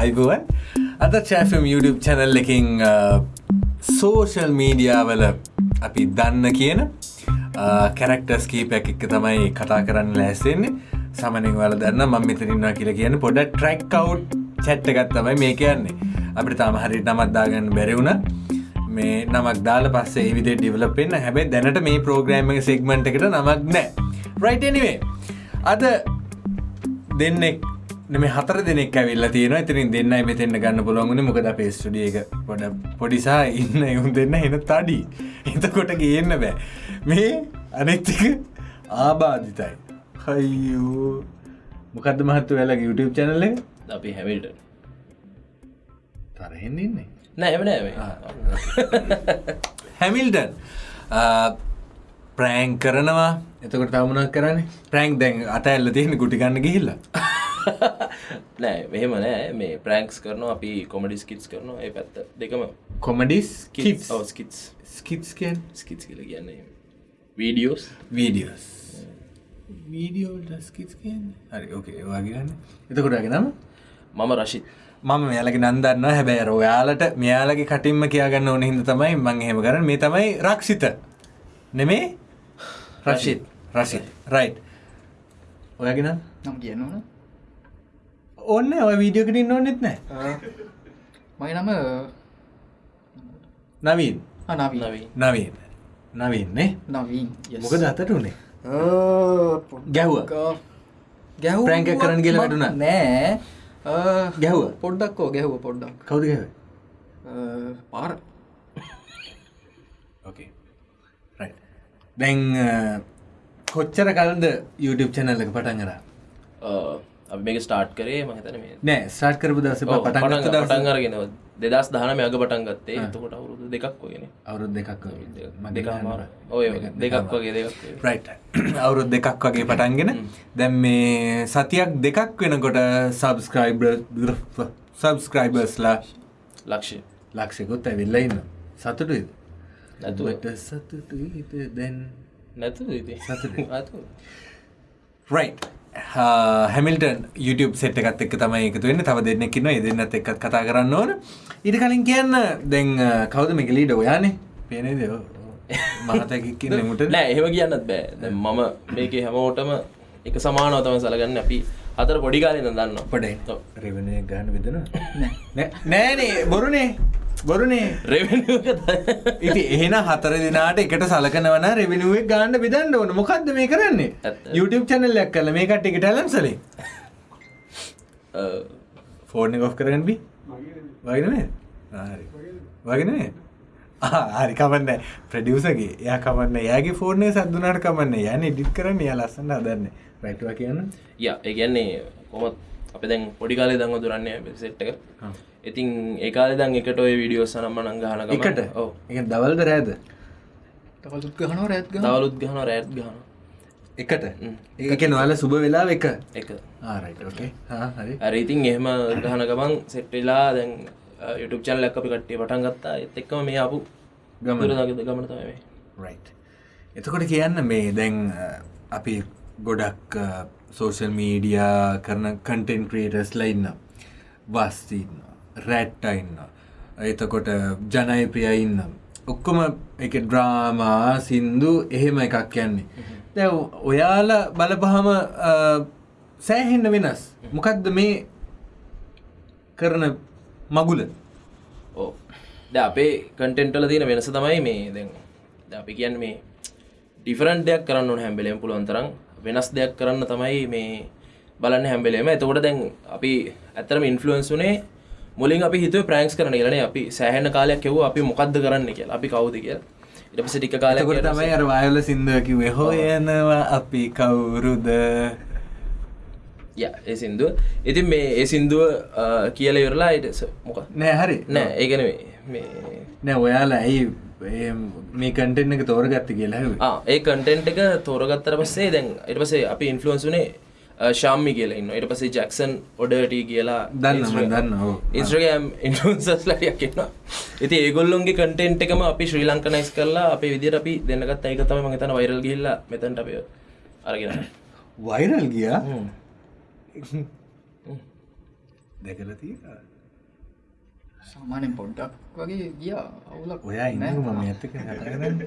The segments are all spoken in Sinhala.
අයිගුවන් අද චෑෆම් YouTube චැනල් එකින් සෝෂල් මීඩියාවල අපි දන්න කියන කැරක්ටර්ස් කීපයක් එක්ක තමයි කතා කරන්න ලෑස්සෙන්නේ සමනින් වල දන්න මම මෙතරින්වා කියලා කියන පොඩ ට්‍රැක් කව් චැට්ට එකත් තමයි මේ කියන්නේ. අපිට තම හරි නමත්දාගන්න බැරිවුණ මේ නමක් දාල පස්සේ විදි ඩිවලපෙන්න්න හැබැයි දැනට මේ ප්‍රෝග්‍රෑම් සෙක්මට එකට නමක් නෑ රයිටනිවේ අද දෙන්නෙක් මේ හතර දෙනෙක් ඇවිල්ලා තියෙන ඉතිරින් දෙන්නයි මෙතෙන්න්න ගන්න පුළුවන්ගුණ මොකද පේස්ටඩිය එක පොඩ පොඩිසා ඉන්න එවුන් දෙන්න එන තඩි. එතකොට ගේන්න බෑ. මේ අනෙක්තික ආබාධිතයි. හයියෝ මොකද මහත්තු වෙලා YouTube චැනල්ල අපි හැමිල්ට තරහෙන්න ඉන්නේ. නෑ හැමිල්ටන්. ප්‍රෑංක් කරනවා. එතකොට තමුණක් කරන්න? ප්‍රෑන්ක් දැන් අත ඇල්ල තියෙන ගුටිගන්න ගිහිල්ලා නෑ මෙහෙම නෑ. මේ ප්‍රෑන්ක්ස් කරනවා අපි කොමඩි ස්කිටස් කරනවා. ඒ පැත්ත දෙකම. කොමඩිස් කිස් ස්කිටස් ස්කිටස් කියන් ස්කිටස් කියල කියන්නේ වීඩියෝස් වීඩියෝස් වීඩියෝ ස්කිස් කියන්න? හරි ඕකේ වගේගන්න එතකොටගේ නම්? මම රශිත් මම මෙයාලගේ නන්දන්න හැබැයි රොයාලට මෙයාලගේ කටින්ම කියගන්න ඕන හිද තමයි මං හෙම කරන මේ තමයි රක්ෂිත. නෙමේ? රශිත් රශිත් රයි් ඔයගෙන නම්? කියන්නවන ඔන්න ඔය වීඩියෝකටින් ඕන්නෙත් නෑ. මයි නම නවීන්. නවී නවී නවීන්. නවීන්නේ නවීන් මොකද අතට උනේ? ගැහ්වා. ගැහ ප්‍රෑන්ක් එකක් කරන්න කියලා වැටුණා? නෑ. ගැහුවා? පොඩ්ඩක්කෝ ගැහුව පොඩ්ඩක්. කවුද ගැව පාර. ඕකේ දැන් කොච්චර කලද YouTube චැනල්ල එක පටන් කර අපි මේක ස්ටාර්ට් කරේ මහිතන මේ නෑ ස්ටාර්ට් කරපු දස ඔව්, පටන් පටන් දවස. අරගෙන දෙදස් දහනම අග පටන් ගත්තේ. එතකොට අවුරුදු දෙකක් වගෙන අවුරුද් දෙකක් දෙක ඔය දෙකක්. වගේ. දෙකක් වගේ. රයි් අවුරුද් දෙකක් වගේ පටන්ගෙන දැම් මේ සතියක් දෙකක් වෙනකොට සබස්ක්‍රයිබ සබස්ක්‍රයිබර්ස්ලා ලක්ෂය. ලක්ෂෙකුත් ඇවිල්ල ඉන්න සතුටුයිද? නැතුව. සතුටු දැන්? නැතු සතුටුයි. රයි් හැමිල්ටන් YouTube සෙට් එකත් එක් තමයි එකතු වෙන්න. තව දෙන්නෙක්කින්න දෙන්නත් එක්ත් කතා කරන්න ඕන. ඉට කලින් කියන්න දැන් කවද මේක ලීඩ ඔයානේ පේනේ දෙව මහතැකික්කින්න මුට නෑ එහෙම කියන්නත් බෑ. දැන් මම මේක හැමෝටම එක සමානව තම සලගන්න. අපි අතර පොඩි කාලෙන දන්න පඩයි ඔව්. රෙවනය ගාන විදන නෑනේ බොරුනේ බොරුනේ. රෙවෙනියු ඉති එහෙන හතර දිනාට එකට සලකනවන රෙවිනුවක් ගාන්න විදන්න ඕන. මොකක්ද මේ කරන්නේ. YouTube චැනල්ලක් කල මේ කට්ටික ටලන්සලේ ෆෝර්න ගොෆ් කරගන්බි වගෙනනේ වගෙනේ හරි. කමන්න ප්‍රඩියසගේ ය කමන්න යාගේ ෆෝර්නය සද්දුනාට කමන්න යන ඩිත් කරන්න ය ලස්සන්න අදන්න රැටවා කියන්න. ය ඒගැන්නේ කොමත් අප දැන් පොඩි කාලේ දංව දුරන්නේ සෙට්ක ඉතින් ඒකාල දං එකට ඔය විඩියෝ සනම්ම නංගහන එකට? ඕ එක දවල්ද රෑද? තවලුත් ගහනව රැත් ගහ තවලුත් ගහන රෑත් ගහන එකට? ඒක නොවල සුබ වෙලා එක? එක. ආරයිට ඕකේ හරි. අර ඉතින් එහෙම ගහන ගමන් සෙට්ටලා දැන් යුටුප් චැනල් ලැක්ක අපි කට්ටිය පටන් ගත්තා. එත් එක්කම මේ අපපු ගමන. ගමන ගමන තමයි රයි් එතකොට කියන්න මේ දැන් අපි ගොඩක් සෝෂල් මීඩියා කරන කටෙන් ක්‍රේටස් ලයින්න වස්තින්න රැට්ටයින්න එතකොට ජනය ප්‍රියයින්න ඔක්කොම එක ඩ්‍රාමා සින්දු එහෙම එකක් යන්නේ. දැ ඔයාල බලපහම අ, සෑහෙන්න වෙනස්. මොකක්ද මේ කරන මගුල? ඕ ද අපේ කටෙන්ටල තියෙන වෙනස තමයි මේ. දැන් ද අපි කියන්න මේ ඩිෆරන්් දෙයක් කරන්න ඕන හැම්බෙලෙන් පුළුවන්තරම් වෙනස් දෙයක් කරන්න තමයි මේ බලන්න හැම්බෙලේම එතකොට දැන් අපි ඇතරම ඉන්ෆලුවන්ස් වනේ මුලින් අපි හිතුව ප්‍රෑන්ක්ස් කරන කියලන අපි සෑහන කාලයක් එව් අපි මොකක්ද කරන්න කිය අපි කවුද කිය ඉට පස ටික කාලයක් එතකොට තමයි අර වායල සිින්දුවකිවේ හොයනවා අපි කවුරුද? ය ඒ සින්දුව. ඉතින් මේ ඒ සින්දුව කියල ඉවරලා ඉට මොක නෑ හරි. නෑ ඒගන මේ නෑ ඔයාලා ඇයි මේ කටෙන් එක තෝරගත්ත කියලා ඒ කටෙන්ට් එක තෝරගත්තර පස්සේ දැන් ඉට පසේ අපි ඉන්ෆලුවන්ස් වනේ ශාම්මි කියලා ඉන්න ඉට පසේ ජක්සන් ඔඩට කියලා දන්න දන්න. ඉස්්‍රගම් ඉන්ෆන්සස් ලටියක් එන්න ඉති ඒගොල්ලොන්ගේ කටෙන්ට් එකම අපි ශ්‍රී ලංකනයිස් කරලා අපි විදිර අපි දෙන්නගත් ඒක තම මතන වයිරල් ගිල්ල මෙතැන්ට අපය අරගෙන වයිරල් ගියා? දැකල තිය සාමානෙන් පොඩ්ඩක් වගේ ගියා අවුලක් ඔයා ඉන්න ඇත්තක කතාරන්න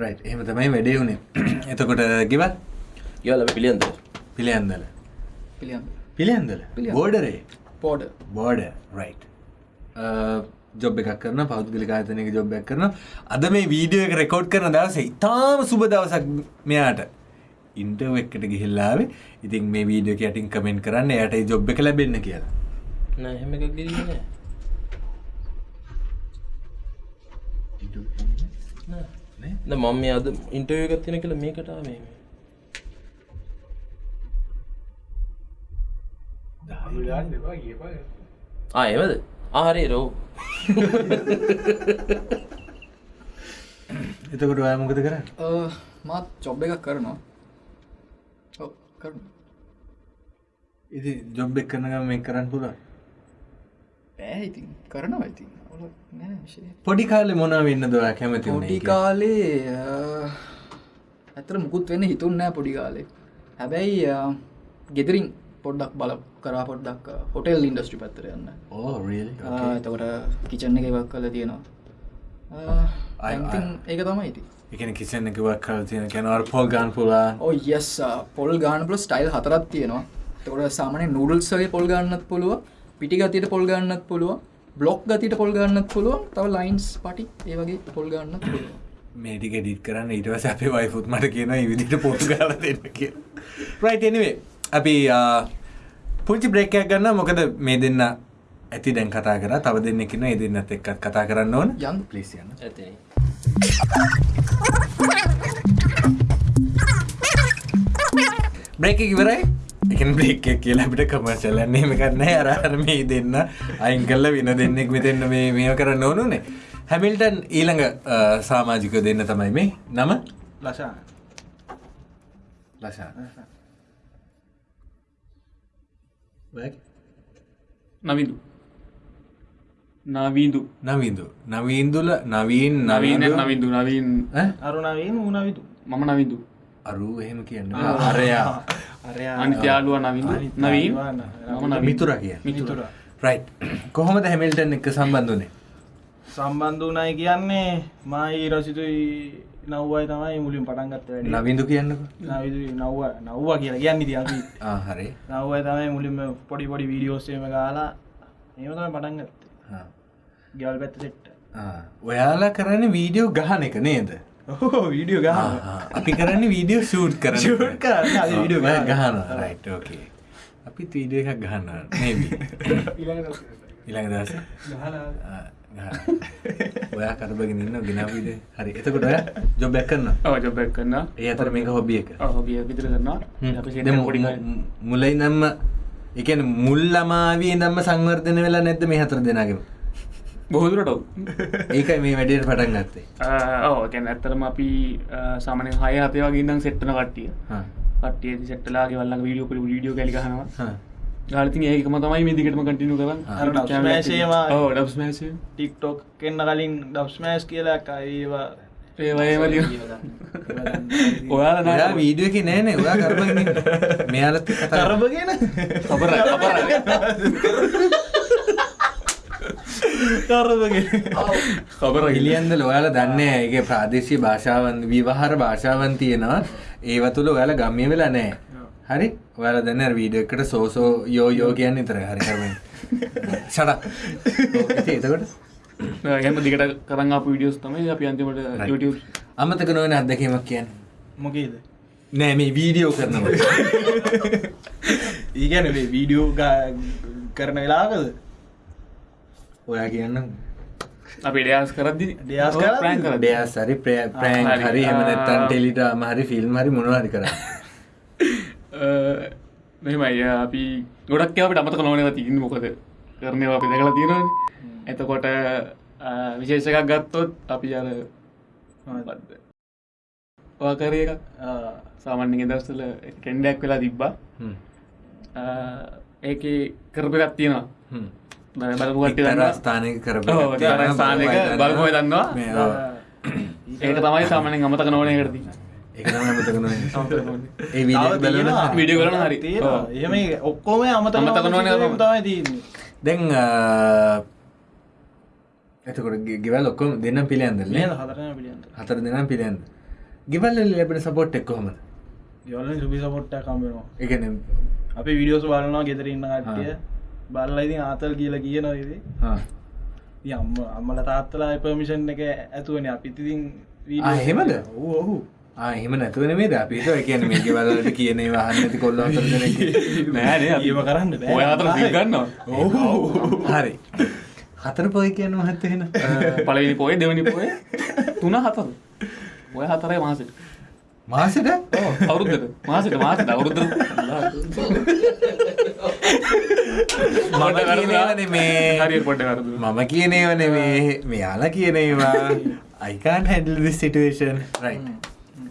රයි් එහෙම තමයි වැඩේ වුණේ එතකොට ගෙවත්? කියල පිළියන්ද පිළියන්දල. පිළියන්දල. බෝඩරේ පෝඩ බෝඩ රයි් ජොබ් එකක් කරන පෞද්ගලික ආතනක ජොබ්බයක් කරන අද මේ වීඩියෝ එක රෙකෝඩ් කරන දවස ඉතාම සුබ දවසක් මෙයාට ඉන්ටව එකට ගිහිල්ලාවේ ඉතින් මේ වීඩියෝ යටින් කමෙන්ට් කරන්න යට ජොබ් එක ලැබෙන්න කියලා. නෑ එහෙම මම මේ අද ඉන්ටව එකත් තින කියලා මේකටා මේ. ආ එමද ආහරි රෝ. එතකොට ඔයා මොකද කරන්න? මාත් චොබ් එකක් කරනවා. ඔව් කරන ඉති ජොබ් එක් කරනගම මේ කරන්න පුළා ඉතින් කරනවා විශේෂ. පොඩි කාලෙ මොනා වෙන්න දොයා කැමති පොඩි කාලේ ඇතර මුකුත් වෙන්න හිතුන් නෑ පොඩි කාලේ. හැබැයි ගෙදරින් පොඩ්ඩක් බල කරා පොඩ්ඩක් හොටෙල් ඉන්ඩස්ට්‍රි පැත්තර යන්න. ආ, එතකොට කිචන්න එක වක් කල තියෙනවා. ඒක තමයි ඉති එකන කිසන්න එකවක් කල තියෙන කැනවර පොල් ගාන් පුලා ඕ යස් පොල් ගානපල ස්ටයිල් හතරත් තියෙනවා. තකොට සාමන නුඩල්සගේ පොල් ගන්නත් පුළුව පිටි ගතියට පොල් ගන්නත් පුළුව බ්ලොක් ගතිට පොල් ගන්නත් පුළුව තව ලයින්ස් පටි ඒවගේ පොල් ගන්නත් පුළුව මේටික ඩිත් කරන්න ඉටවස අපේ වයිෆුත් මට කියන විදිට පොට් ගල දෙන්න කිය රයිටනිවේ අපි පුංචි බ්‍රේකයක් ගන්න මොකද මේ දෙන්න ඇති දැන් කතා කර. තව දෙන්නෙකින ඒ දෙන්නත් එක්කත් කතා කරන්න ඕන. යන් පලිස් යන්න ඇතින බ්‍රේක ඉවරයි එක බ්‍රේක් කියලා අපිට කමර්ශලන්නේ එකන්න අරහර මේ දෙන්න අයින් කල්ල වින දෙන්නෙක් මෙතෙන්න මේ මේ කරන්න ඕනුනේ හැමිල්ටන් ඊළඟ සාමාජික දෙන්න තමයි මේ නම? ලශා ලශා නවිදු නවීදු නවින්දු නවීන්දුල නවීන් නවීන. නවීන නවිදු නවීන් අරුණාවෙන් ඌනවිතු මම නවිදු අරු එහෙම කියන්න. අරයා. අනිත්‍යයාලුව නවිදු නවීන්? මම මිතුර කිය මිතුර. රයි් කොහොමද හැමිල්ටන් එක සම්බන්ධනේ සම්බන්ධ වනයි කියන්නේ මයි රසිතුයි නව්වයි තමයි මුලින් පටන්ගත්ත වැඩ. නවින්දු කියන්නක. නවිදු නව්ව නව්වා කියලා කියන්න ති අපි. හරි. නව්වයි තමයි මුලින්ම පොඩි පොඩි වීඩියෝස්සේම ගාලා ඒම තමයි පටන්ගත්ත ගල් පැත්ත සෙට්ට ඔයාලා කරන්න වීඩියෝ ගහන එක නේද වීඩියෝ ගහ අපි කරන්න වීඩියෝ ෂූට් කර Shoot කරන්න, video ගහන. ගහන රයිට් ඕකේ අපි වීඩිය එකක් ගහන්න ඉළඟ දස ඔයා කරබගෙන ඉන්න ගෙනවිඩ හරි. එතකොට ඔය ජොබ්බැක් කරන්න ජොබැක් කරන්න ඒ අතර මේක හොබිය එක? හොබිය විතර කරනවා. අපි දැන් මු- පොඩි මු- මුලයි නම්ම එකන මුල් අමාවී දම්ම සංවර්ධන වෙලා නැද්ද මේ හතර දෙනාගෙම බොහදුරට ඒකයි මේ වැඩට පටන් ගත්තේ. ඕ ගැන ඇත්තරම අපි සාමන හය හතය වගේ ඉදම් සෙට්ටන කට්ටිය. හා. කට්ටිය සෙට්ටලාගේ වල්ල වීඩියෝ පල වීඩියෝ කලිගහනවා හා. ගාලතින් ඒකම තමයි මේ දිගටම කටිනු කරන්න. ටික්ටොක් එන්න කලින් ඩබ්ස්මෑස් කියලා ඒවා. ඒවයම ඔයාල ඔයා වීඩියෝ එක නෑනේ ඔයා කරබගෙන මෙයාලත් කතා කරබගෙන අපර අපර කබර ඉලියන්දල ඔයාල දන්න ඒගේ ප්‍රාදේශී භාෂාවන් විවාහර භාෂාවන් තියෙනවා. ඒව තුළ ඔයාල ගම්මිය වෙලා නෑ. හරි? ඔයාල දන්න වීඩියෝ එකට සෝසෝ යෝ යෝ කියන්න ඉතර හරි කරම ෂඩ එතකොට? එහම දිගට කරන්න පිඩියස් තමයි අපි අන්තිමට YouTube. අමතක නොවන අත්දැකීමක් කියන්න? මොකේද? නෑ මේ වීඩියෝ කරනවා ඒගැන වීඩියෝ කරන වෙලාකද ඔයා කියන්න අපි ඩයාස් කරදදි? ඩයාස් කර ඩයාස් හරි ප්‍රෑන් හරි. එමනත්තන් ටෙලිට මහරි ෆිල්ම් හරි මොනවාරි කර මෙමයි අපි ගොඩක් අපට අමතක නොවනව තින්න මොකද? කරනව අපි දැකලා තියෙනවන. එතකොට විශේෂකක් ගත්තොත් අපි අර වාකරය එකක්? සාමාන්‍ය දස්සල කෙන්ඩක් වෙලා තිබ්බා. ඒක කරපගත් තියෙනවා බලපුගට ස්ථානක කර ස්ථානක බලපුව දන්නවා. ඒක තමයි සාමනෙන් අමතක නොවන කරති එක. ඒ. වීඩියෝ කරන හරි. එහෙම ඔක්කොම අමතක අමතක නොවන ඒවා තමයි. දැන් එතකොට ගෙවල් ඔක්කොම දෙන්න පිළියන්ත හතර දෙනම් පිළියන්ද? ගෙවල් ලැබෙන සපොට් එක් කොහොමද? යවලින් සුබි සපොට්ට කම්බෙනවා එකන අපි විඩියෝස් බලනවා ගෙදර ඉන්න කට්ටිය බල්ල ඉතින් ආතල් කියලා කියනවා ඉති අම්ම අම්මල තාත්තලා පර්මිෂන් එක ඇතුවන. අපිතිතින් එහෙමද? ඔහු ඔහු එහෙම නැතුවන මේ ද අපිට එකන මේ ගෙවල්ලට කියන වාහන්න ඇති කොල්ල නෑනේ ඒම කරන්න බෑ. ඔය අතර ගන්නවා? හරි. හතර පොයි කියන්න මහත්තහෙන පලවිනි පොය දෙවනි පොය තුන හතර. ඔය හතරයි මාසට. මාසට? අවුරුද්දට. මාසට මාසට අවුරුද්ද මම කියනවන මේ හරි පොඩ්ඩ කරදු මම කියනවන මේ මෙයාලා කියනේවා. අයිකාන් හැඩල් සිටුවේෂන් රයි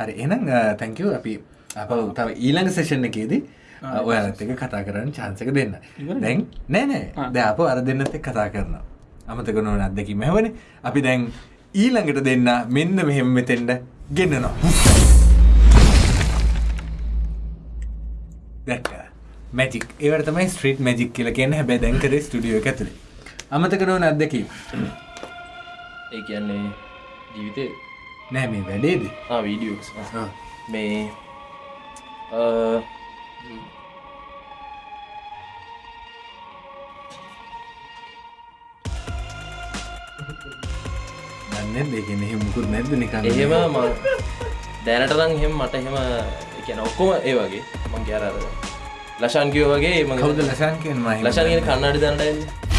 හරි එනම් තැංකව අපි අප තව ඊළඟ සේෂණ එකේදී ඔයාලත් එක කතා කරන්න චාන්සක දෙන්න. දැන් නෑ නෑ. ද අප අර දෙන්නත් කතා කරනවා. අමතක නොවන අත්දැකි මැවන අපි දැන් ඊළඟට දෙන්න මෙන්න මෙහෙම මෙතෙන්ට ගෙන්න්නනවා දැක්ක මැජික් ඒවට තමයි ස්ට්‍රීට් මැජික් කියල කියන හැබැ දැන්කර ස්ටඩියෝ ඇතුළේ අමතක නොවන අත්දැකීම. ඒ කියන්නේ ජීවිතය නෑ මේ වැඩේද? වීඩියෝස් ආ. මේ අ, දන්න දෙකන හෙමුකුත් නැද නිකන්න එහෙම ම- දැනටරං එහෙම මට එහෙම කියන ඔක්කොම ඒ වගේ. මං කියර ලශාන්කියෝ වගේ ම කවුද ලසන් කියෙන් මයි ලශන්ගෙන කන්නඩි දන්නඩ